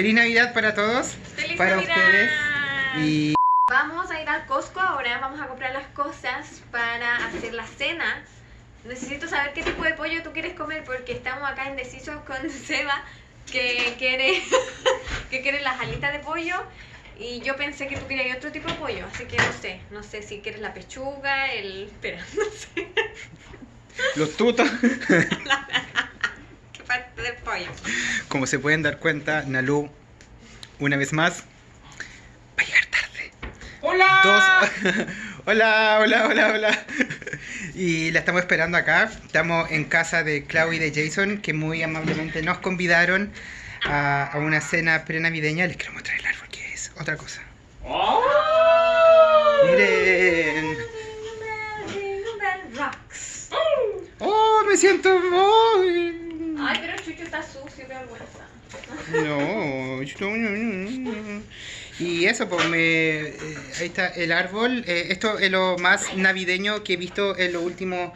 feliz Navidad para todos, ¡Feliz para Navidad! ustedes. Y Vamos a ir al Costco ahora, vamos a comprar las cosas para hacer la cena. Necesito saber qué tipo de pollo tú quieres comer porque estamos acá indecisos con Seba que quiere, que quiere las alitas de pollo y yo pensé que tú querías otro tipo de pollo, así que no sé, no sé si quieres la pechuga, el... espera, no sé los parte del pollo. como se pueden dar cuenta, Nalu, una vez más, va a llegar tarde. ¡Hola! Dos. hola, hola, hola, hola. Y la estamos esperando acá. Estamos en casa de Clau y de Jason, que muy amablemente nos convidaron a, a una cena prenavideña. Les quiero mostrar el árbol, que es otra cosa. ¡Oh! Miren. Jingle bell rocks. Oh, me siento muy... Ay, pero Chucho está sucio, qué vergüenza. No, yo no. Y eso, pues me. eh, ahí está el árbol. Eh, esto es lo más navideño que he visto en los últimos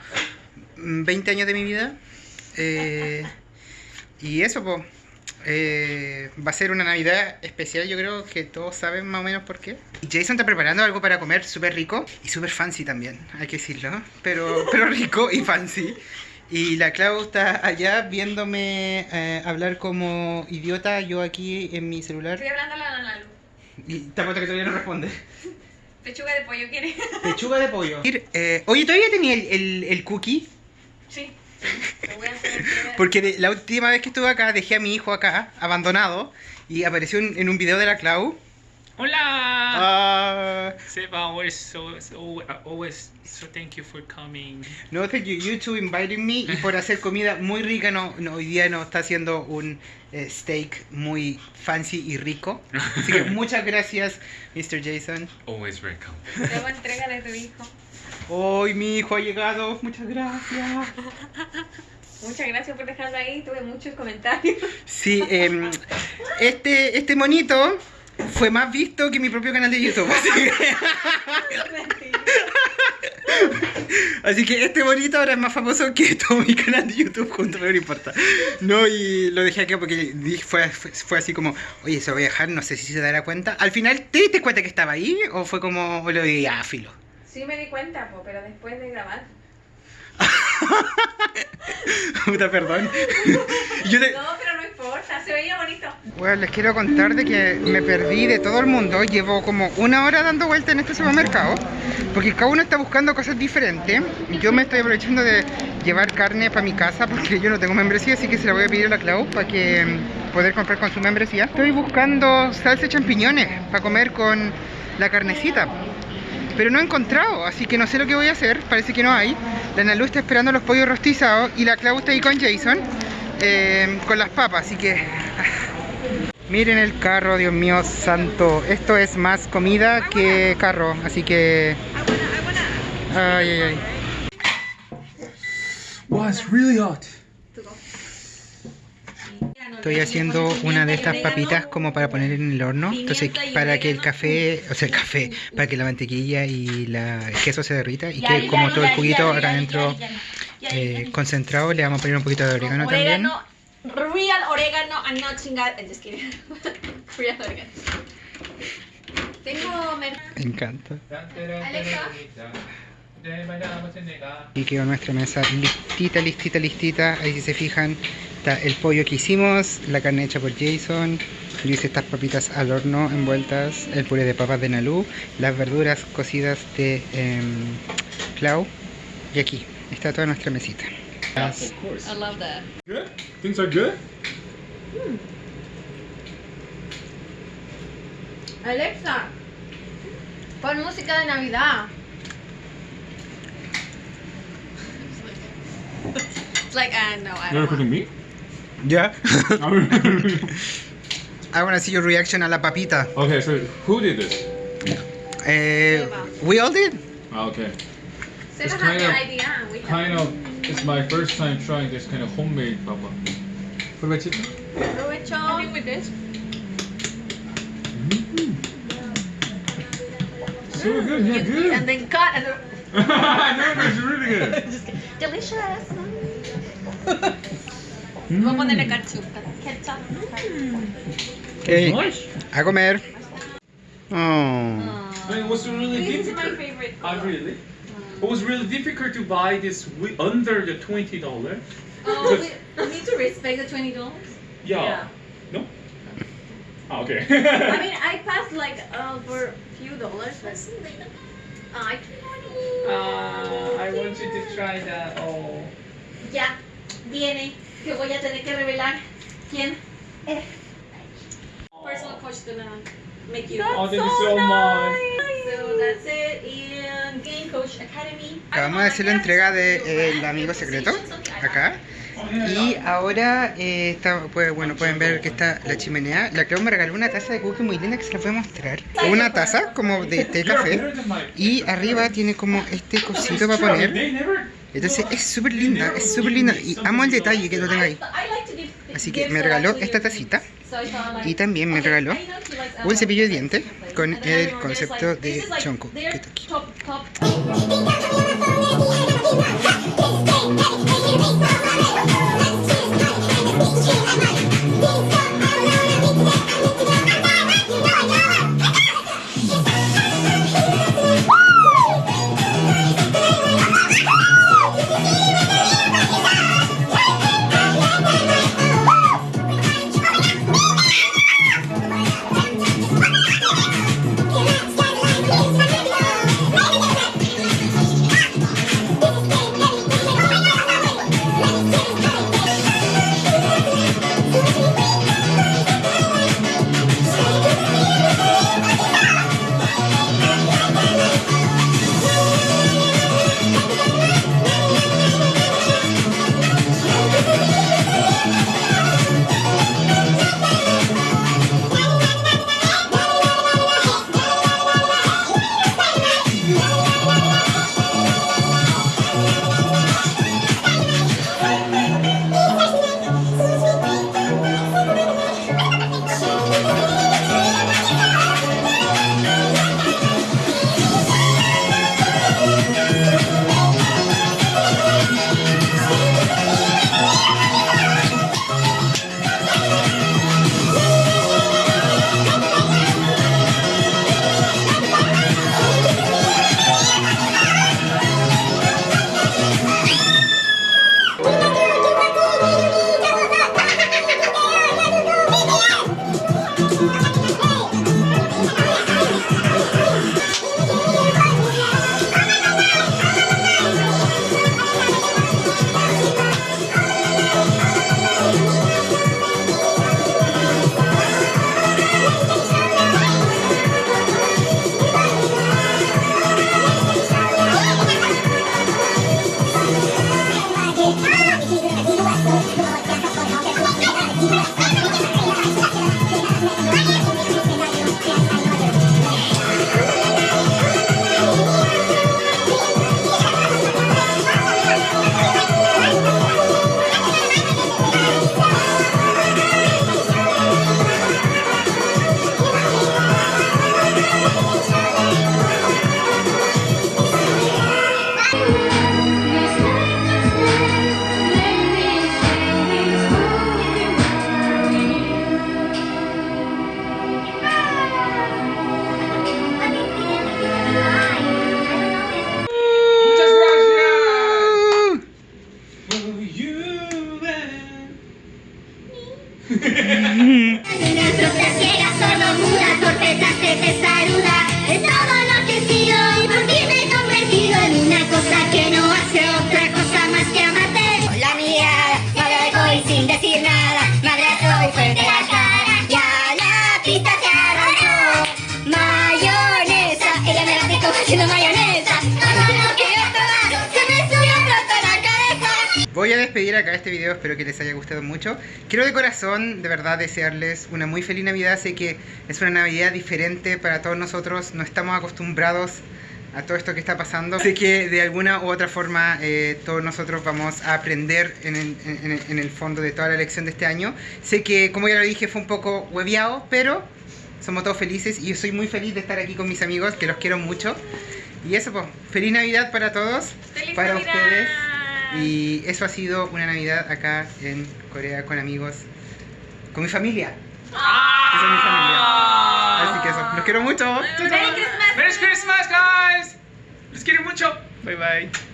mm, 20 años de mi vida. Eh, y eso, pues. eh, va a ser una Navidad especial, yo creo que todos saben más o menos por qué. Jason está preparando algo para comer súper rico y súper fancy también, hay que decirlo. Pero, pero rico y fancy. Y la Clau está allá viéndome eh, hablar como idiota, yo aquí en mi celular. Estoy hablando a la Nanalu. Y te apuesto que todavía no responde. Pechuga de pollo, ¿quieres? Pechuga de pollo. Eh, oye, ¿todavía tenía el, el- el cookie? Sí. Lo voy a hacer. Porque de- la última vez que estuve acá dejé a mi hijo acá, abandonado, y apareció en, en un video de la Clau. ¡Hola! Seba, always so, so always so thank you for coming. no, thank you, you two inviting me y por hacer comida muy rica. No, no, hoy día nos está haciendo un eh, steak muy fancy y rico. Así que muchas gracias, Mr. Jason. Always welcome. Luego entrega de tu hijo. Hoy mi hijo ha llegado, muchas gracias. Muchas gracias por dejarlo ahí. Tuve muchos comentarios. Sí, em, este, este monito fue más visto que mi propio canal de YouTube. Así que, así que este monito ahora es más famoso que todo mi canal de YouTube junto, pero no importa. No, y lo dejé aquí porque dije- fue, fue, fue así como, oye, se lo voy a dejar, no sé si se dará cuenta. Al final, ¿te diste cuenta que estaba ahí? ¿O fue como, o lo di a filo? Sí me di cuenta, po, pero después de grabar. Puta, perdón. Yo te- No, pero Se veía bonito. Bueno, les quiero contar de que me perdí de todo el mundo. Llevo como una hora dando vuelta en este supermercado. Porque cada uno está buscando cosas diferentes. Yo me estoy aprovechando de llevar carne para mi casa porque yo no tengo membresía. Así que se la voy a pedir a la Clau para que mm, poder comprar con su membresía. Estoy buscando salsa de champiñones para comer con la carnecita. Pero no he encontrado, así que no sé lo que voy a hacer. Parece que no hay. La Nalu está esperando los pollos rostizados y la Clau está ahí con Jason. Eh, con las papas, así que Miren el carro, Dios mío santo. Esto es más comida que carro, así que... Ay, ay, ay. Wow, it's really hot. Estoy haciendo una de estas papitas como para poner en el horno. Entonces, para que el café, o sea, el café, para que la mantequilla y la, el queso se derrita y que como todo el juguito acá adentro eh, concentrado, le vamos a poner un poquito de orégano también. Orégano, real orégano, and not chingada. Just kidding. real orégano. Tengo Me encanta. Alexa. Y quedó nuestra mesa listita, listita, listita. Ahí si se fijan, está el pollo que hicimos, la carne hecha por Jason. Yo hice estas papitas al horno envueltas, el puré de papas de Nalu, las verduras cocidas de em, Clau. Y aquí está toda nuestra mesita. Las- Of course. I love that. Good? Things are good? Alexa, pon música de Navidad. It's like, uh, no, I You're don't want. cooking me? ¿Ya? I wanna see your reaction a la papita. okay, so who did this? Eh, we all did. Ah, Okay. Se It's kind the of- idea. We have- Kind of, it's my first time trying this kind of homemade papa. What about you? Aprovecho. I think with this. So good, yeah, good. And then cut and no, it's really good. delicious. Mm. Voy a ponerle ketchup. Ketchup. Okay. Nice. A comer. Oh. I mean, it was really This is my favorite. Ah, really? It was really difficult to buy this under the twenty dollar. Oh, we, we need to respect the twenty dollars. Yeah. No. Ah, okay. I mean, I passed like uh, for a few dollars, but uh, I uh, I want you to try that. Oh. Ya viene que voy a tener que revelar quién es. Personal coach gonna make you. Oh, thank you so much. So that's it in Game Coach Academy. Acabamos de hacer la entrega de eh, el amigo secreto acá. Y ahora eh, está, pues, bueno, pueden ver que está la chimenea. La creo me regaló una taza de cookie muy linda que se la voy a mostrar. Una taza como de té café. Y arriba tiene como este cosito para poner. Entonces es súper linda, es súper linda. Y amo el detalle que lo tenga ahí. I like to give Así que me regaló esta tacita. So I thought, like, Y también me regaló un cepillo de dientes con and then el concepto de their que está aquí. Thank you. Yeah. Despedir acá este video, espero que les haya gustado mucho. Quiero de corazón, de verdad, desearles una muy feliz Navidad. Sé que es una Navidad diferente para todos nosotros, no estamos acostumbrados a todo esto que está pasando. Sé que de alguna u otra forma eh, todos nosotros vamos a aprender en el, en en el fondo de toda la lección de este año. Sé que, como ya lo dije, fue un poco hueviado, pero somos todos felices y yo soy muy feliz de estar aquí con mis amigos, que los quiero mucho. Y eso, pues, feliz Navidad para todos, ¡Feliz para Navidad! ustedes. Y eso ha sido una Navidad acá en Corea con amigos, con mi familia. Ah! Esa es mi familia. Así que eso, los quiero mucho. Merry Christmas. Merry Christmas, guys. Les quiero mucho. Bye bye.